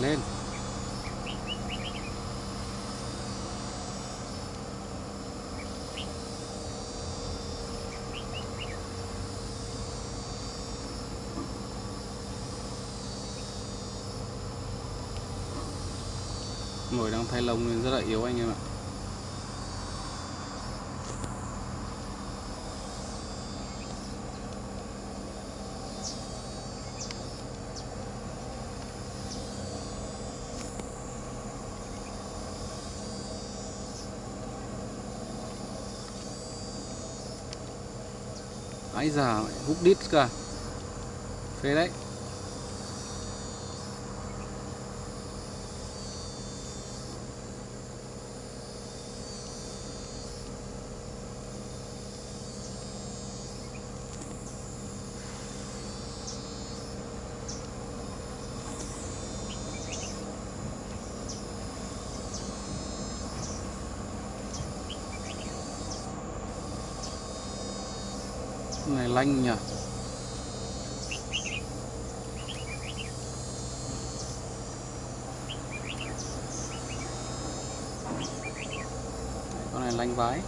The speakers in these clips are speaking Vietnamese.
lên. Mồi đang thay lông nên rất là yếu anh em ạ. Ái già hút đít cơ, Phê đấy. Này lanh nhỉ? Con này lanh vái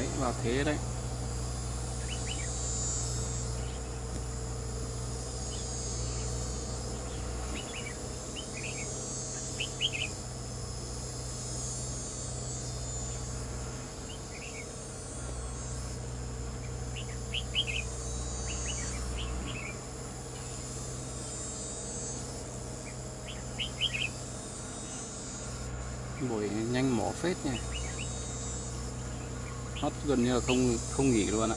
đấy vào thế đấy. Buổi nhanh mỏ phết nha nó gần như là không không nghỉ luôn ạ.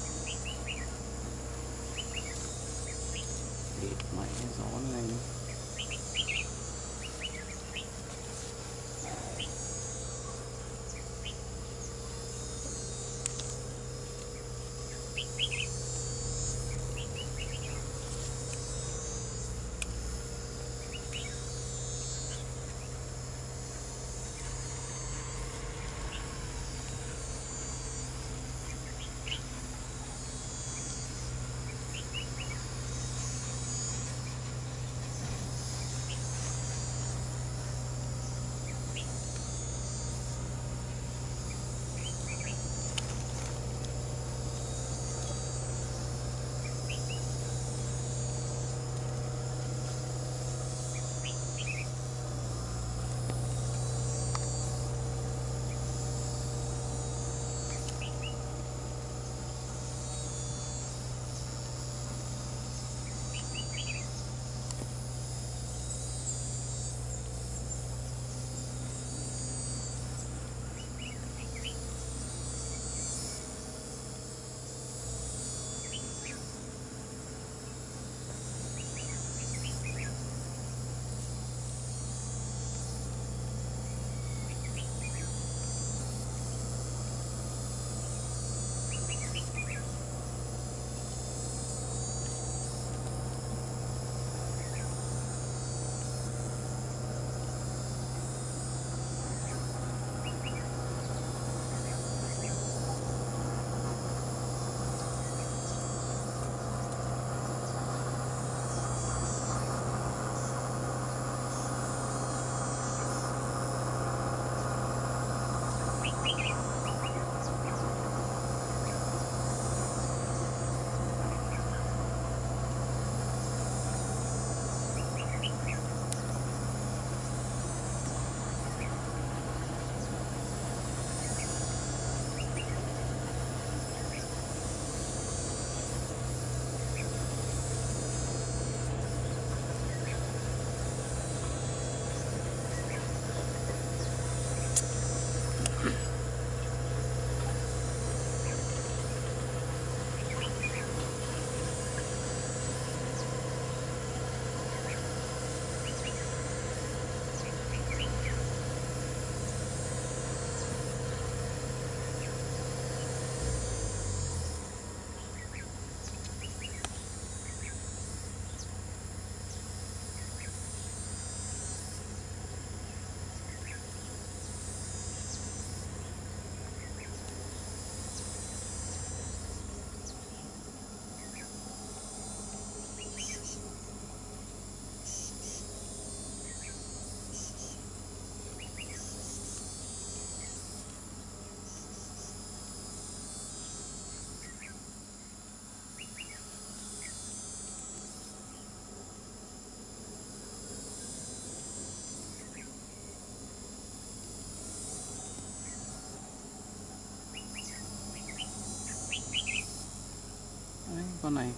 Con này.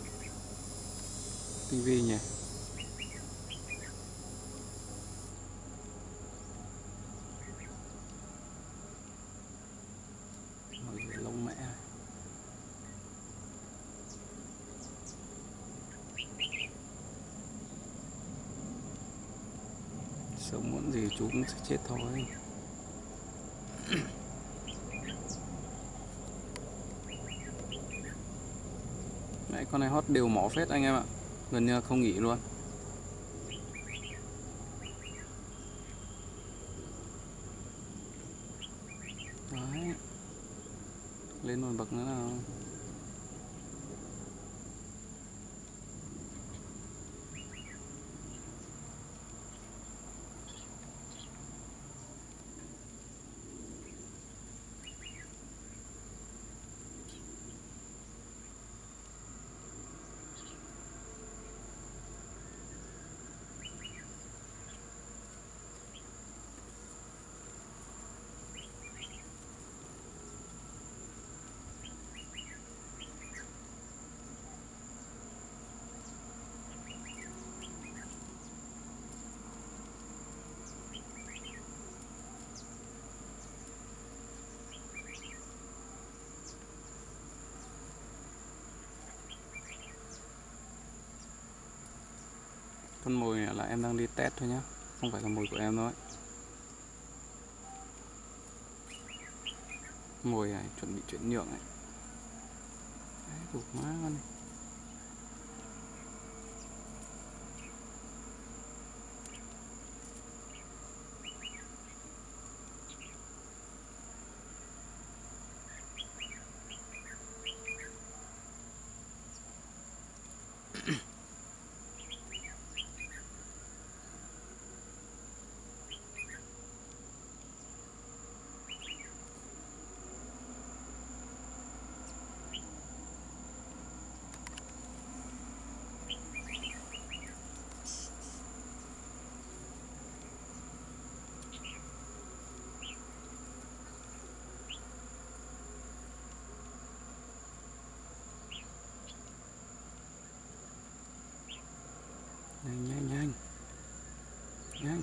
Tinh vi nhỉ? Lông mẹ. Sớm muộn gì chúng sẽ chết thôi Đấy, con này hót đều mỏ phết anh em ạ. Gần như không nghỉ luôn. Đấy. Lên một bậc nữa là Con mồi này là em đang đi test thôi nhá. Không phải là mồi của em đâu ấy. Mồi này chuẩn bị chuyển nhượng này. Đấy, cục má con này Nhanh nhanh nhanh Nhanh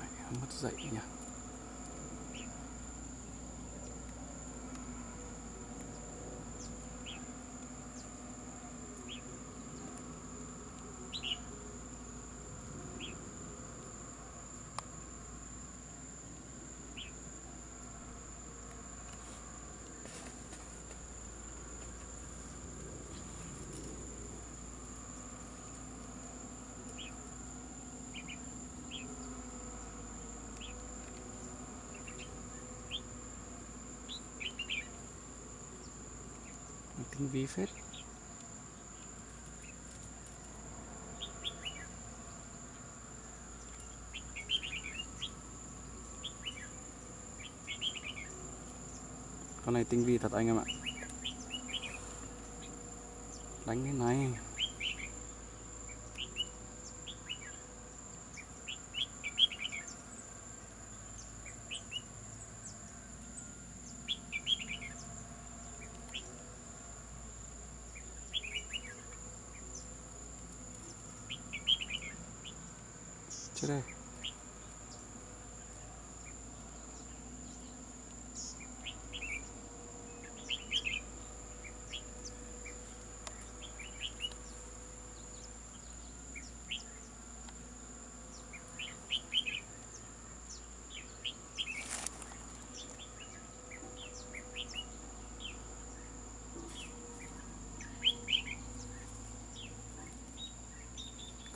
Mẹ mất dậy nhỉ? Tinh vi phết. Con này tinh vi thật anh em ạ. Đánh cái này. Chết đây.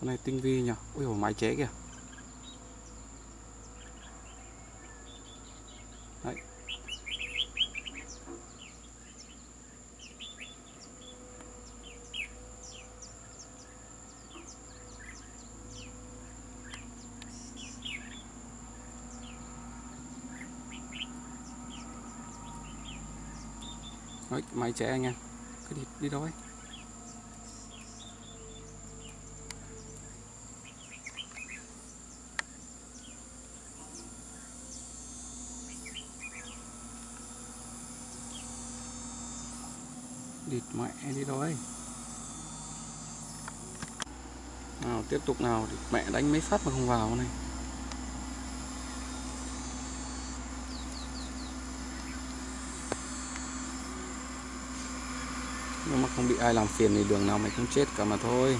Con này tinh vi nhỉ? Ui dồi máy chế kìa. Đấy, máy trẻ anh em. Cứ đi, đi đâu đi mẹ đi đói nào tiếp tục nào mẹ đánh mấy phát mà không vào này. Không bị ai làm phiền thì đường nào mày cũng chết cả mà thôi.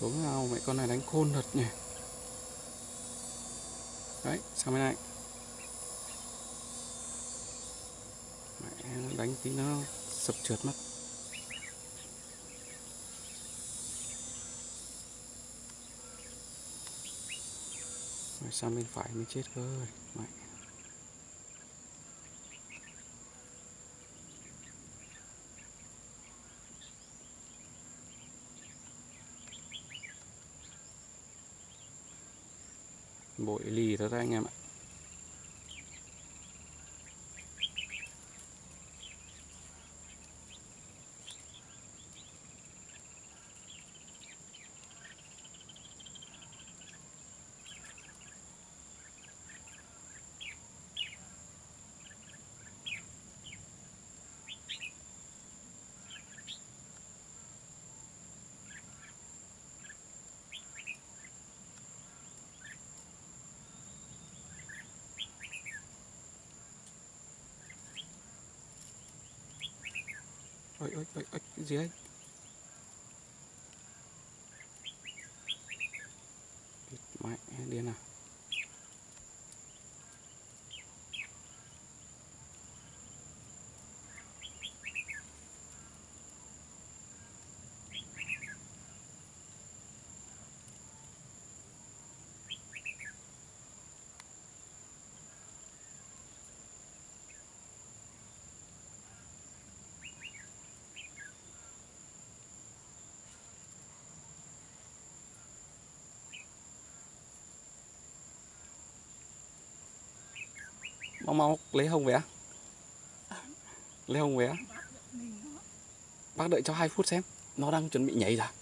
Xuống nào mẹ con này đánh khôn thật nhỉ? Đấy, sang bên này. Mẹ nó đánh tí nó sập trượt mất. Mẹ sang bên phải mới chết cơ mẹ. Thôi đấy anh em ạ. Ôi ôi ôi ôi cái gì đấy mẹ điên à mau mau lấy hông về lấy hông về bác đợi cho 2 phút xem. Nó đang chuẩn bị nhảy ra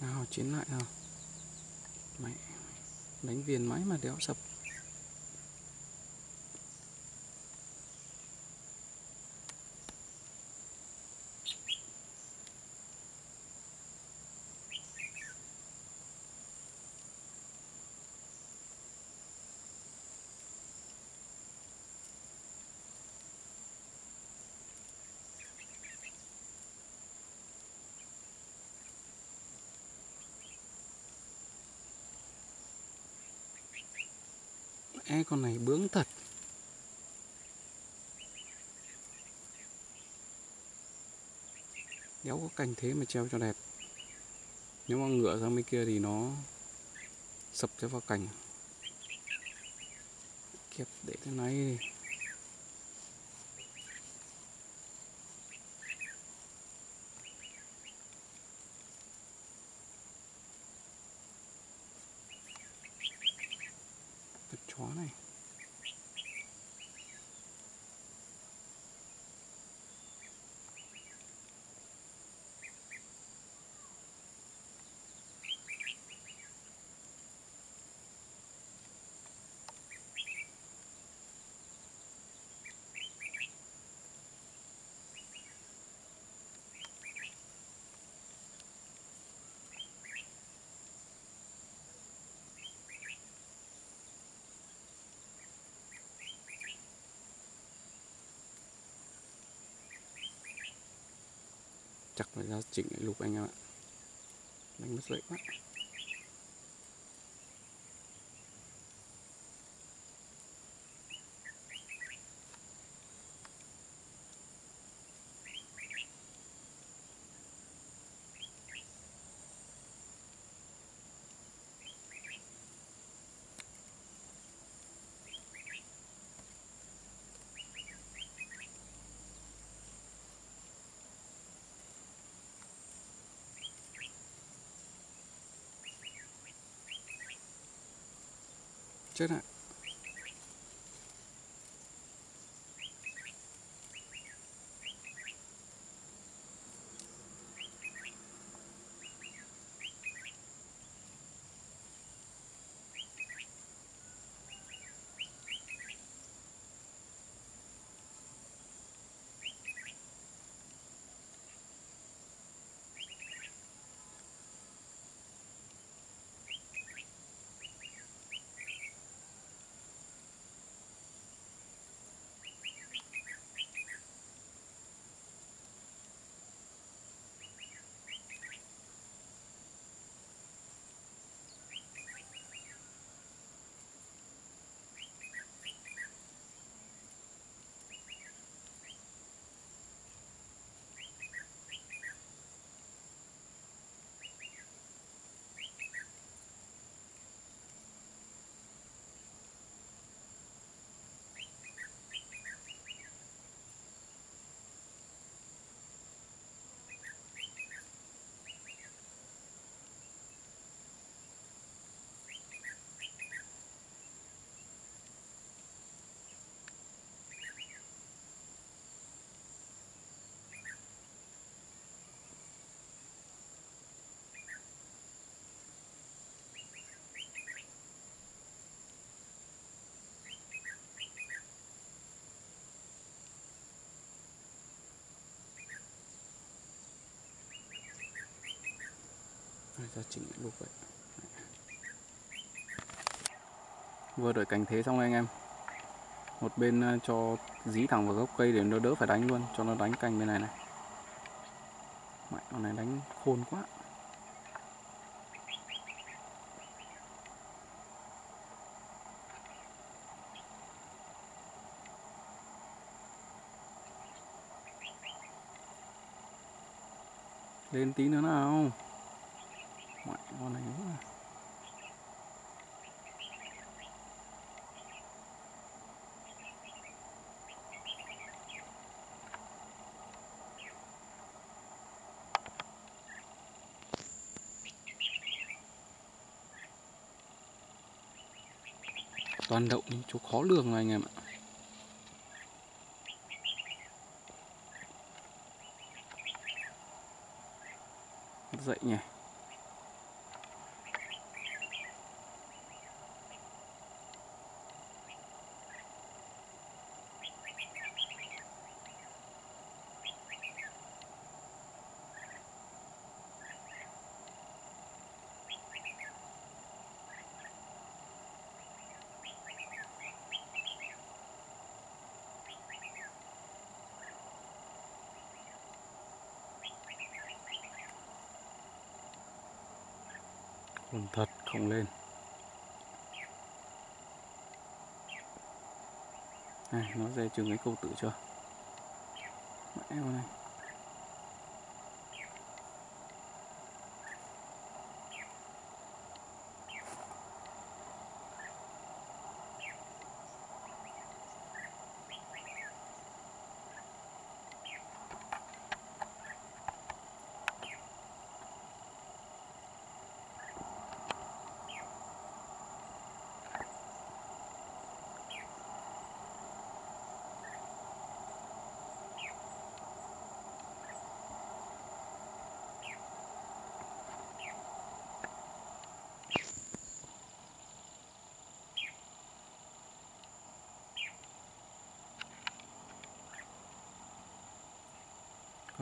nào, chiến lại nào. Mẹ đánh viền máy mà đéo sập. E con này bướng thật. Đéo có cành thế mà treo cho đẹp. Nếu mà ngựa sang bên kia thì nó sập cho vào cành. Kẹp để thế này đi con chó này chặt và ra chỉnh lại lục anh em ạ. Đánh mất dậy quá. Chết ạ ra chỉnh lục vậy. Vừa đợi cành thế xong anh em. Một bên ờ, cho dí thẳng vào gốc cây để nó đỡ phải đánh luôn cho nó đánh cành bên này này. Mẹ, con này đánh khôn quá. Lên tí nữa nào con này nữa toàn đậu những chú khó lường rồi anh em ạ. Dậy nhỉ Còn thật không lên. Này nó dây chừng cái câu tự chưa? Mẹ này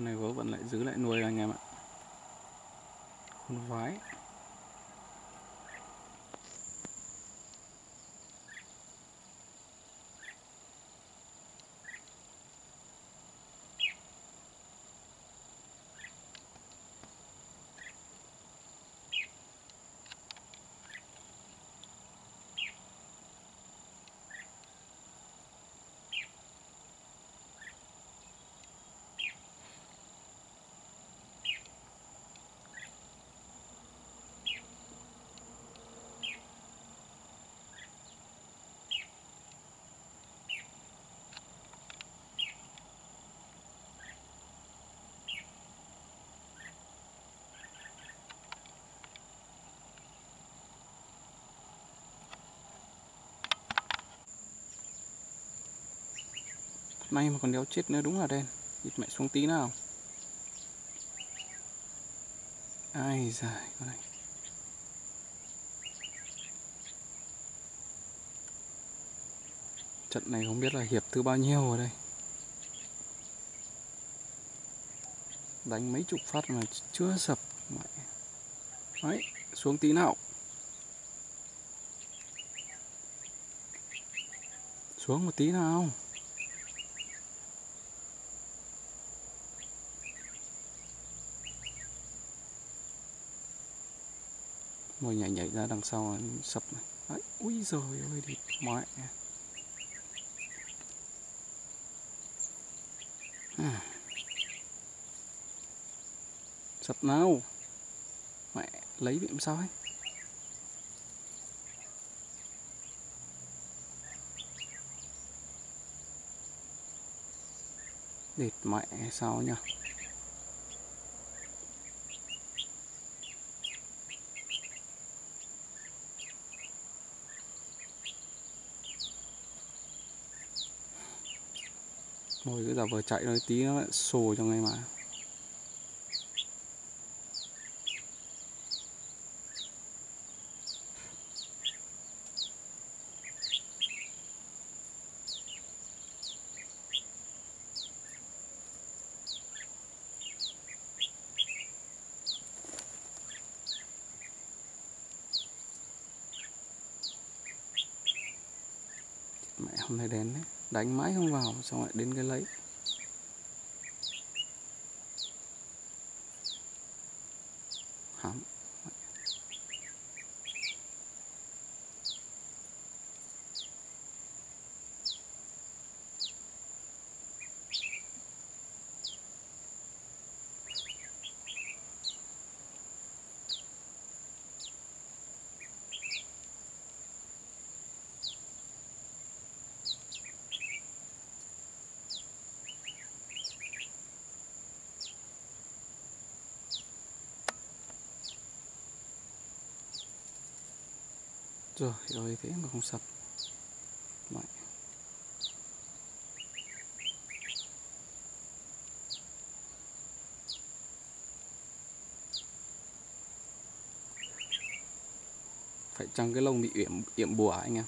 con này gấu vẫn lại giữ lại nuôi anh em ạ. Khôn vái Nay mà còn đéo chết nữa đúng là đen. Địt mẹ xuống tí nào. Ai dài con này Trận này không biết là hiệp thứ bao nhiêu ở đây. Đánh mấy chục phát mà chưa sập. Mẹ. Đấy, xuống tí nào. Xuống một tí nào. Mồi nhảy nhảy ra đằng sau sập này. Đấy, ui giời ơi thì mẹ à. Sập nào. Mẹ lấy bị làm sao ấy? Địt mẹ sao nhỉ Thôi cứ giả vờ chạy nó tí nó lại sồ trong này mà. Mẹ, hôm nay đến đấy đánh mãi không vào xong lại đến cái lấy Rồi, rồi thế mà không sập Mẹ. Phải chăng cái lông bị yểm, yểm bùa anh em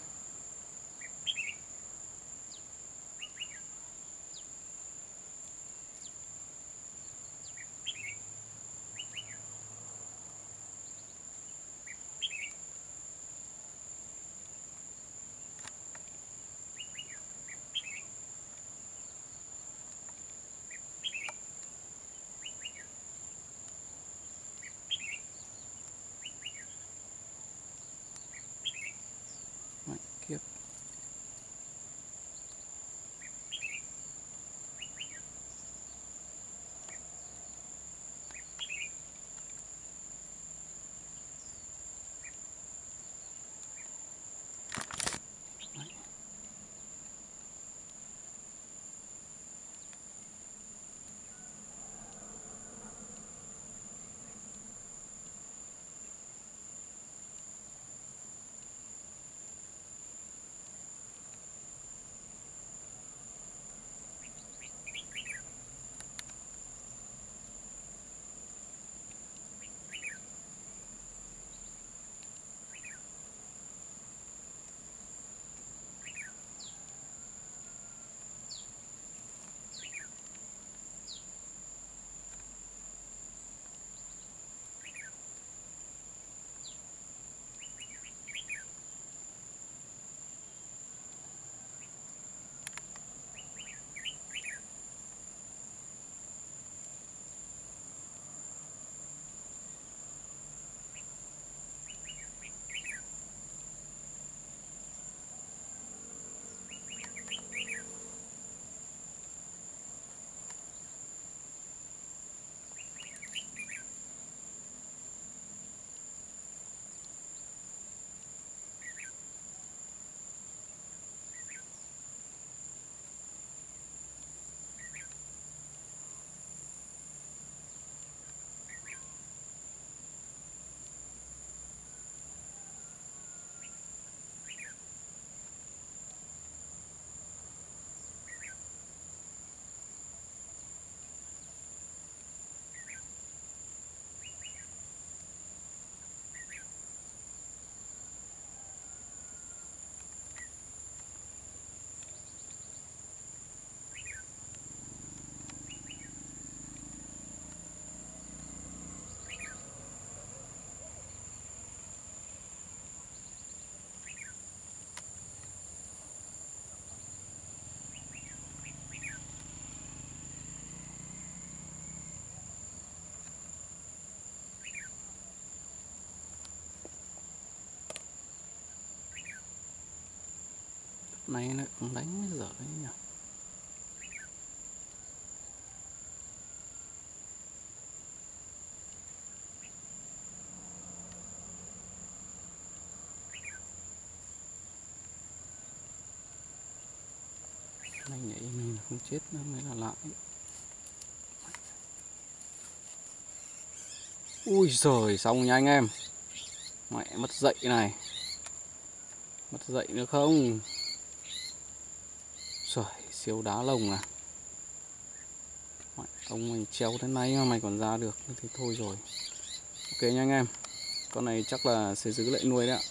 này nó cũng đánh dở đấy nhỉ? Này nhảy mình không chết nữa mới là lạ ấy. ui giời, xong nha anh em. Mẹ mất dậy này. Mất dậy nữa không? Siêu đá lồng à? Ông mày treo thế này mà mày còn ra được Thì thôi rồi. Ok nha anh em. Con này chắc là sẽ giữ lại nuôi đấy ạ.